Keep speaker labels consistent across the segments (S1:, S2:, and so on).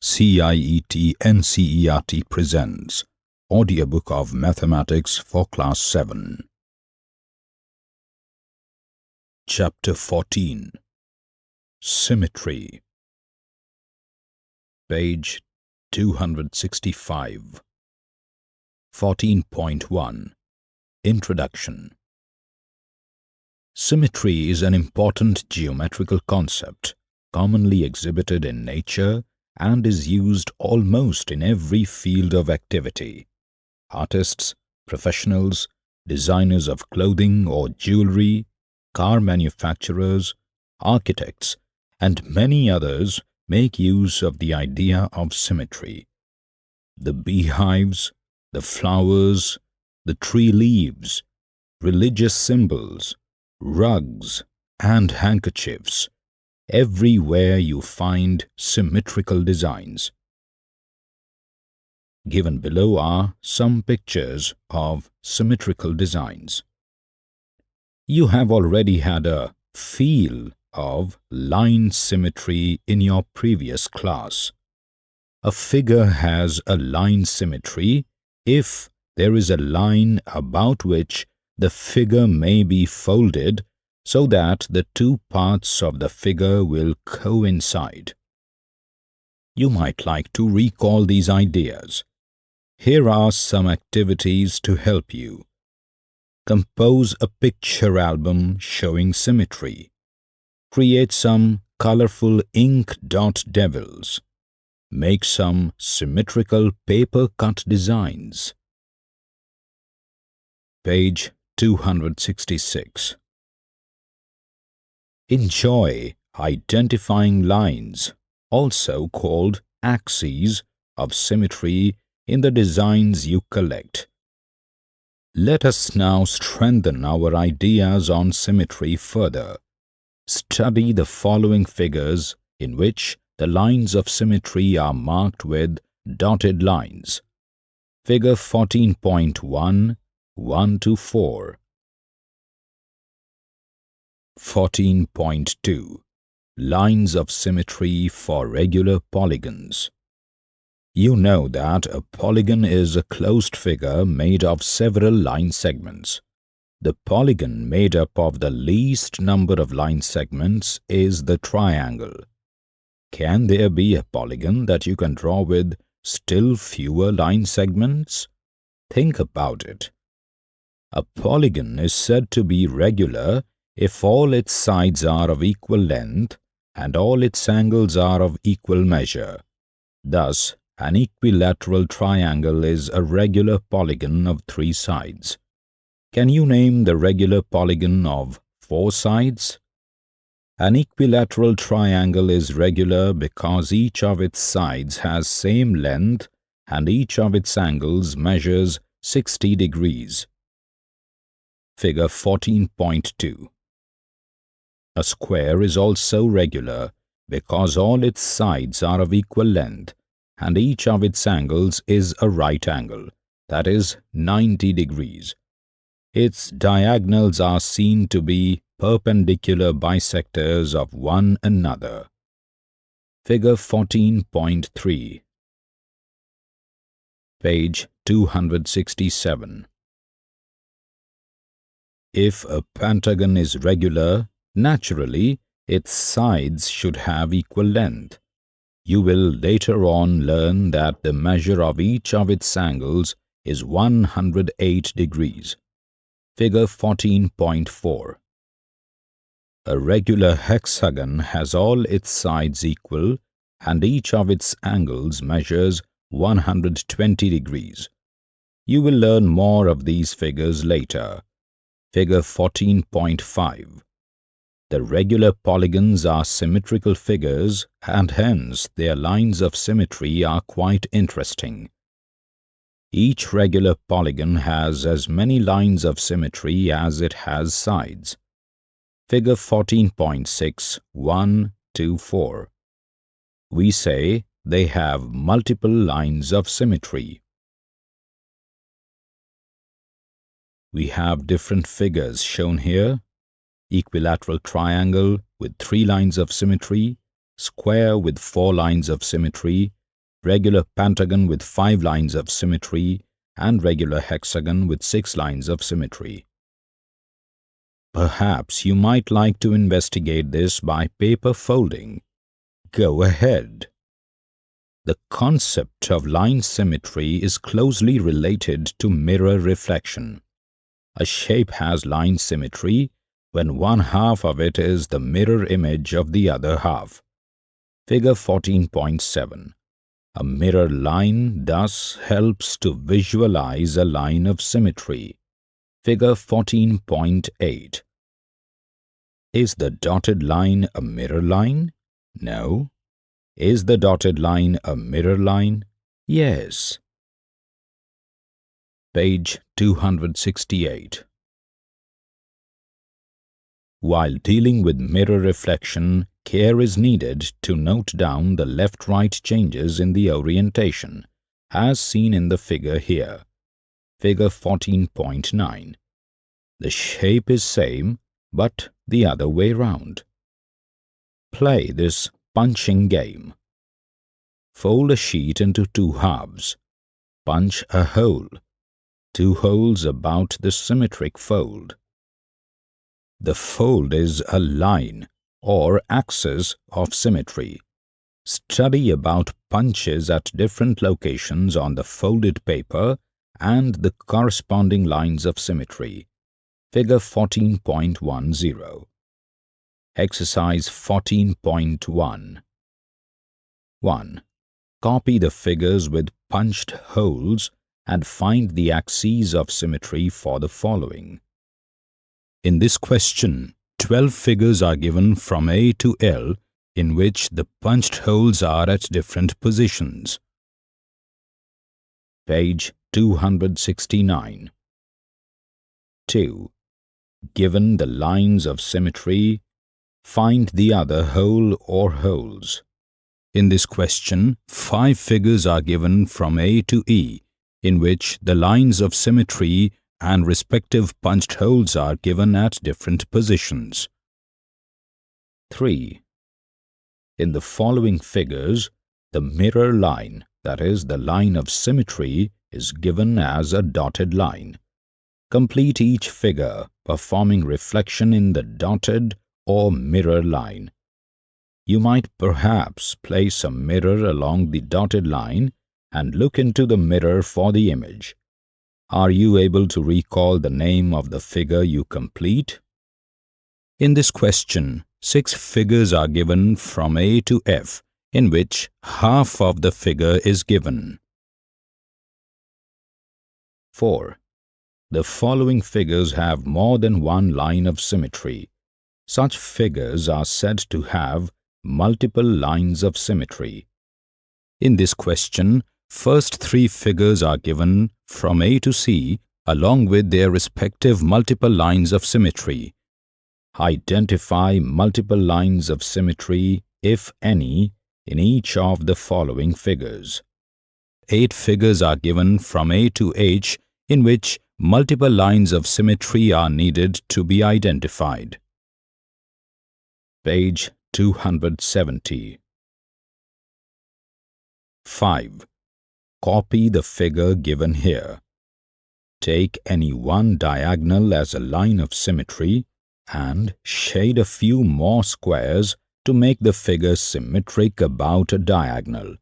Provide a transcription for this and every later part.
S1: CIET NCERT presents Audiobook of Mathematics for Class 7. Chapter 14 Symmetry. Page 265 14.1 Introduction. Symmetry is an important geometrical concept commonly exhibited in nature and is used almost in every field of activity. Artists, professionals, designers of clothing or jewelry, car manufacturers, architects, and many others make use of the idea of symmetry. The beehives, the flowers, the tree leaves, religious symbols, rugs, and handkerchiefs Everywhere you find symmetrical designs. Given below are some pictures of symmetrical designs. You have already had a feel of line symmetry in your previous class. A figure has a line symmetry if there is a line about which the figure may be folded so that the two parts of the figure will coincide. You might like to recall these ideas. Here are some activities to help you. Compose a picture album showing symmetry. Create some colorful ink dot devils. Make some symmetrical paper cut designs. Page 266 Enjoy identifying lines, also called axes, of symmetry in the designs you collect. Let us now strengthen our ideas on symmetry further. Study the following figures in which the lines of symmetry are marked with dotted lines. Figure 14.1, 1 to 4. 14.2 Lines of Symmetry for Regular Polygons You know that a polygon is a closed figure made of several line segments. The polygon made up of the least number of line segments is the triangle. Can there be a polygon that you can draw with still fewer line segments? Think about it. A polygon is said to be regular if all its sides are of equal length and all its angles are of equal measure. Thus, an equilateral triangle is a regular polygon of three sides. Can you name the regular polygon of four sides? An equilateral triangle is regular because each of its sides has same length and each of its angles measures 60 degrees. Figure 14.2 a square is also regular because all its sides are of equal length and each of its angles is a right angle, that is 90 degrees. Its diagonals are seen to be perpendicular bisectors of one another. Figure 14.3 Page 267 If a pentagon is regular, Naturally, its sides should have equal length. You will later on learn that the measure of each of its angles is 108 degrees. Figure 14.4 A regular hexagon has all its sides equal and each of its angles measures 120 degrees. You will learn more of these figures later. Figure 14.5 the regular polygons are symmetrical figures and hence their lines of symmetry are quite interesting. Each regular polygon has as many lines of symmetry as it has sides. Figure 14.6 1 2 4. We say they have multiple lines of symmetry. We have different figures shown here equilateral triangle with three lines of symmetry, square with four lines of symmetry, regular pentagon with 5 lines of symmetry and regular hexagon with 6 lines of symmetry. Perhaps you might like to investigate this by paper folding. Go ahead. The concept of line symmetry is closely related to mirror reflection. A shape has line symmetry when one half of it is the mirror image of the other half. Figure 14.7 A mirror line thus helps to visualize a line of symmetry. Figure 14.8 Is the dotted line a mirror line? No. Is the dotted line a mirror line? Yes. Page 268 While dealing with mirror reflection, care is needed to note down the left-right changes in the orientation, as seen in the figure here. Figure 14.9. The shape is same, but the other way round. Play this punching game. Fold a sheet into two halves. Punch a hole. Two holes about the symmetric fold. The fold is a line or axis of symmetry. Study about punches at different locations on the folded paper and the corresponding lines of symmetry. Figure 14.10 Exercise 14.1 1. Copy the figures with punched holes and find the axes of symmetry for the following. In this question, 12 figures are given from A to L in which the punched holes are at different positions. Page 269 2. Given the lines of symmetry, Find the other hole or holes. In this question, five figures are given from A to E, in which the lines of symmetry and respective punched holes are given at different positions. 3. In the following figures, the mirror line, that is, the line of symmetry, is given as a dotted line. Complete each figure, performing reflection in the dotted or mirror line. You might perhaps place a mirror along the dotted line and look into the mirror for the image. Are you able to recall the name of the figure you complete? In this question, six figures are given from A to F, in which half of the figure is given. 4. The following figures have more than one line of symmetry. Such figures are said to have multiple lines of symmetry. In this question, first three figures are given from A to C along with their respective multiple lines of symmetry. Identify multiple lines of symmetry, if any, in each of the following figures. Eight figures are given from A to H in which multiple lines of symmetry are needed to be identified page 270. 5. Copy the figure given here. Take any one diagonal as a line of symmetry and shade a few more squares to make the figure symmetric about a diagonal.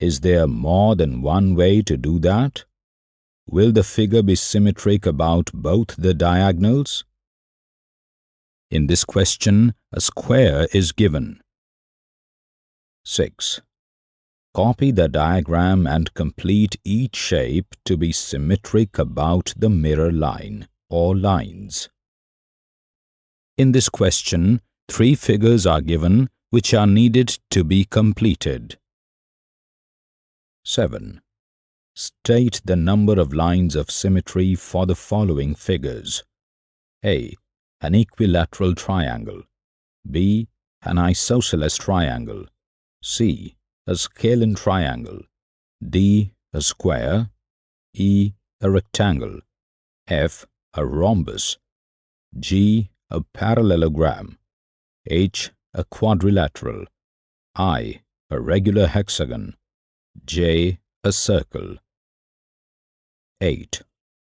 S1: Is there more than one way to do that? Will the figure be symmetric about both the diagonals? In this question, a square is given. 6. Copy the diagram and complete each shape to be symmetric about the mirror line or lines. In this question, three figures are given which are needed to be completed. 7. State the number of lines of symmetry for the following figures. A an equilateral triangle, B. an isosceles triangle, C. a scalene triangle, D. a square, E. a rectangle, F. a rhombus, G. a parallelogram, H. a quadrilateral, I. a regular hexagon, J. A circle. 8.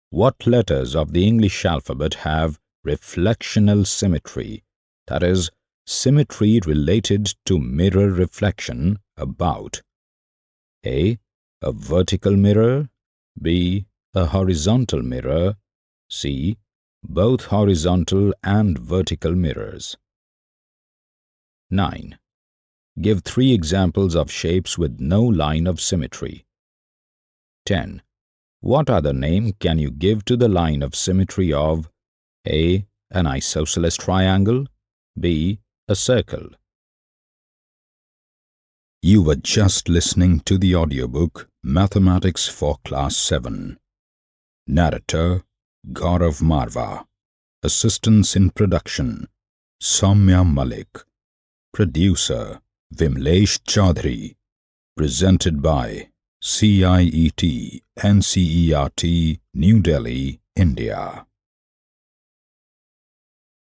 S1: What letters of the English alphabet have reflectional symmetry, that is, symmetry related to mirror reflection about A. A vertical mirror B. A horizontal mirror C. Both horizontal and vertical mirrors 9. Give three examples of shapes with no line of symmetry. 10. What other name can you give to the line of symmetry of A. An isosceles triangle B. A circle. You were just listening to the audiobook Mathematics for Class 7. Narrator Gaurav Marva Assistance in Production Soumya Malik. Producer Vimlesh Chaudhary. Presented by CIET NCERT New Delhi, India